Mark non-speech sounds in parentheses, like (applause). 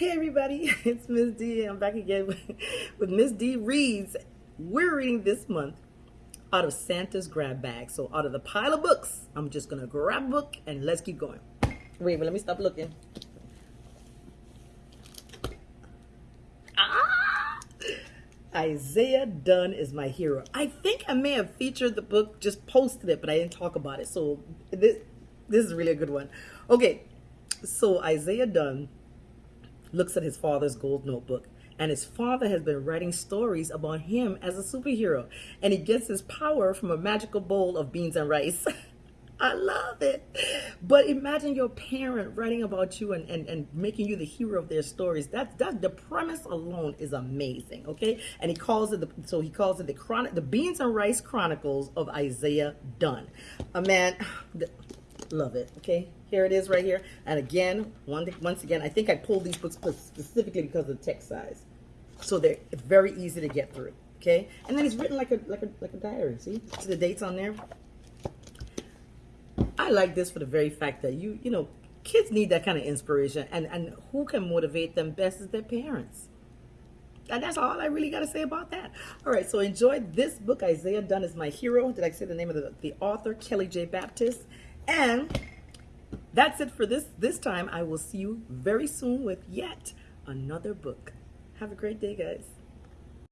Hey everybody, (laughs) it's Miss D. I'm back again with, with Miss D Reads. We're reading this month out of Santa's grab bag. So out of the pile of books, I'm just gonna grab a book and let's keep going. Wait, but let me stop looking. Ah! Isaiah Dunn is my hero. I think I may have featured the book, just posted it, but I didn't talk about it. So this this is really a good one. Okay, so Isaiah Dunn looks at his father's gold notebook and his father has been writing stories about him as a superhero and he gets his power from a magical bowl of beans and rice. (laughs) I love it. But imagine your parent writing about you and, and, and making you the hero of their stories. That's that the premise alone is amazing okay? And he calls it the, so he calls it the chronic the beans and rice chronicles of isaiah dunn. A man (sighs) love it okay here it is right here and again one once again i think i pulled these books specifically because of the text size so they're very easy to get through okay and then it's written like a like a like a diary see see the dates on there i like this for the very fact that you you know kids need that kind of inspiration and and who can motivate them best is their parents and that's all I really got to say about that. All right, so enjoy this book. Isaiah Dunn is my hero. Did I say the name of the, the author? Kelly J. Baptist. And that's it for this this time. I will see you very soon with yet another book. Have a great day, guys.